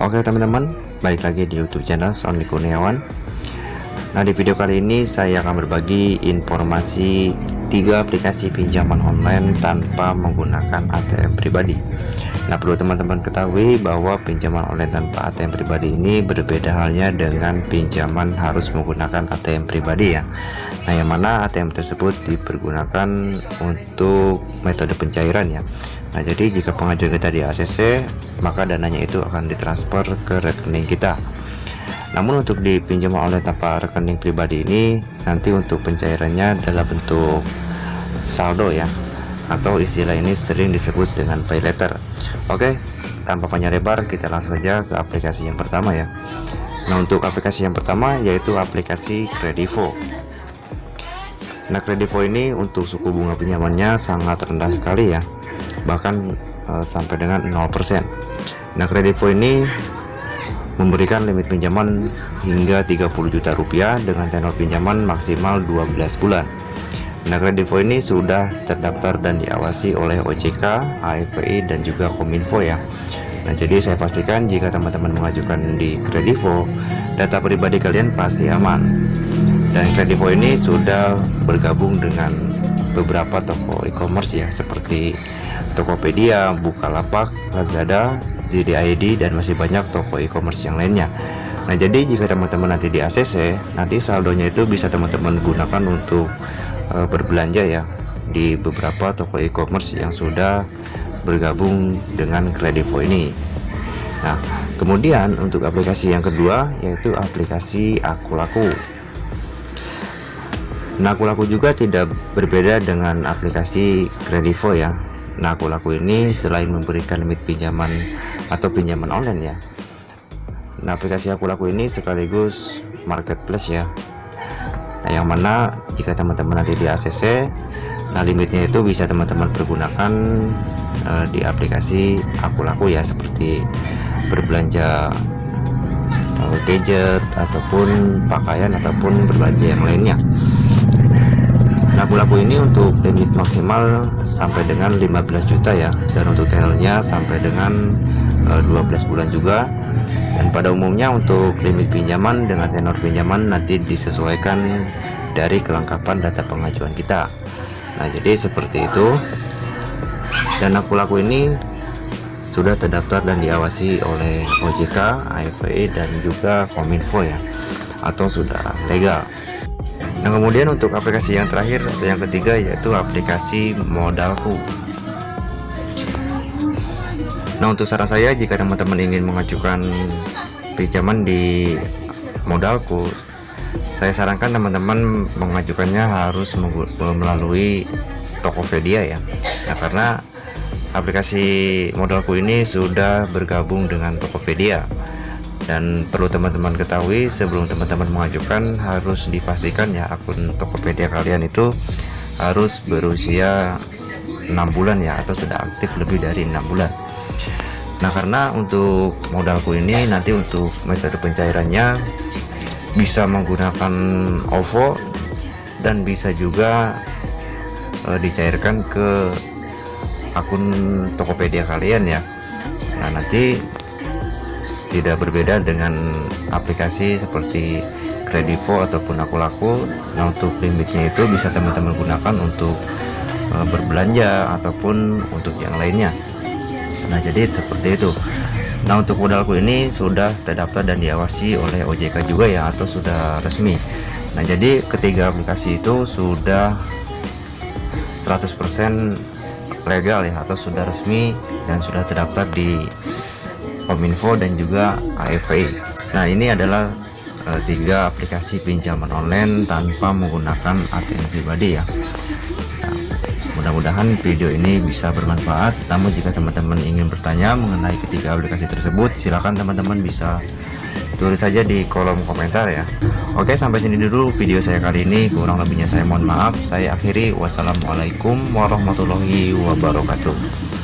Oke teman-teman, balik lagi di YouTube channel Sony Kurniawan. Nah di video kali ini saya akan berbagi informasi tiga aplikasi pinjaman online tanpa menggunakan ATM pribadi. Nah perlu teman-teman ketahui bahwa pinjaman online tanpa ATM pribadi ini berbeda halnya dengan pinjaman harus menggunakan ATM pribadi ya. Nah yang mana ATM tersebut dipergunakan untuk metode pencairan ya. Nah jadi jika pengajuan kita di ACC maka dananya itu akan ditransfer ke rekening kita namun untuk di online tanpa rekening pribadi ini nanti untuk pencairannya dalam bentuk saldo ya atau istilah ini sering disebut dengan pay letter. Oke tanpa panjang lebar kita langsung saja ke aplikasi yang pertama ya. Nah untuk aplikasi yang pertama yaitu aplikasi Kredivo nah Kredivo ini untuk suku bunga pinjamannya sangat rendah sekali ya bahkan e, sampai dengan 0% Nah Kredivo ini memberikan limit pinjaman hingga 30 juta rupiah dengan tenor pinjaman maksimal 12 bulan. Nah Kredivo ini sudah terdaftar dan diawasi oleh OJK, AFPI dan juga Kominfo ya. Nah jadi saya pastikan jika teman-teman mengajukan di Kredivo, data pribadi kalian pasti aman. Dan Kredivo ini sudah bergabung dengan beberapa toko e-commerce ya seperti Tokopedia, Bukalapak, Lazada, ZDID dan masih banyak toko e-commerce yang lainnya Nah jadi jika teman-teman nanti di ACC nanti saldonya itu bisa teman-teman gunakan untuk uh, berbelanja ya di beberapa toko e-commerce yang sudah bergabung dengan Kredivo ini. Nah kemudian untuk aplikasi yang kedua yaitu aplikasi Aku Laku Nah Aku Laku juga tidak berbeda dengan aplikasi Kredivo ya. Nah aku laku ini selain memberikan limit pinjaman atau pinjaman online ya Nah aplikasi aku laku ini sekaligus marketplace ya Nah yang mana jika teman-teman nanti di ACC Nah limitnya itu bisa teman-teman pergunakan uh, di aplikasi aku laku ya Seperti berbelanja uh, gadget ataupun pakaian ataupun berbelanja yang lainnya. Laku-laku ini untuk limit maksimal sampai dengan 15 juta ya. Dan untuk tenornya sampai dengan e, eh, 12 bulan juga dan pada umumnya untuk limit pinjaman dengan tenor pinjaman nanti disesuaikan dari kelengkapan data pengajuan kita. Nah jadi seperti itu. Dan laku-laku ini sudah terdaftar dan diawasi oleh OJK, AFPI dan juga Kominfo ya atau sudah legal Nah kemudian untuk aplikasi yang terakhir atau yang ketiga yaitu aplikasi modalku Nah untuk saran saya jika teman-teman ingin mengajukan pinjaman di modalku saya sarankan teman-teman mengajukannya harus melalui Tokopedia ya. Nah, karena aplikasi modalku ini sudah bergabung dengan Tokopedia. Dan perlu teman-teman ketahui sebelum teman-teman mengajukan harus dipastikan ya akun Tokopedia kalian itu harus berusia 6 bulan ya atau sudah aktif lebih dari enam bulan Nah karena untuk modalku ini nanti untuk metode pencairannya bisa menggunakan OVO dan bisa juga e, dicairkan ke akun Tokopedia kalian ya. Nah nanti tidak berbeda dengan aplikasi seperti Kredivo ataupun aku laku. Nah untuk limitnya itu bisa teman-teman gunakan untuk e, berbelanja ataupun untuk yang lainnya nah jadi seperti itu nah untuk modalku ini sudah terdaftar dan diawasi oleh OJK juga ya atau sudah resmi nah jadi ketiga aplikasi itu sudah 100% legal ya atau sudah resmi dan sudah terdaftar di Kominfo dan juga AFI. Nah ini adalah e, tiga aplikasi pinjaman online tanpa menggunakan ATM pribadi ya. Mudah-mudahan video ini bisa bermanfaat. Namun jika teman-teman ingin bertanya mengenai ketiga aplikasi tersebut, silakan teman-teman bisa tulis saja di kolom komentar ya. Oke sampai sini dulu video saya kali ini. Kurang lebihnya saya mohon maaf. Saya akhiri. Wassalamualaikum warahmatullahi wabarakatuh.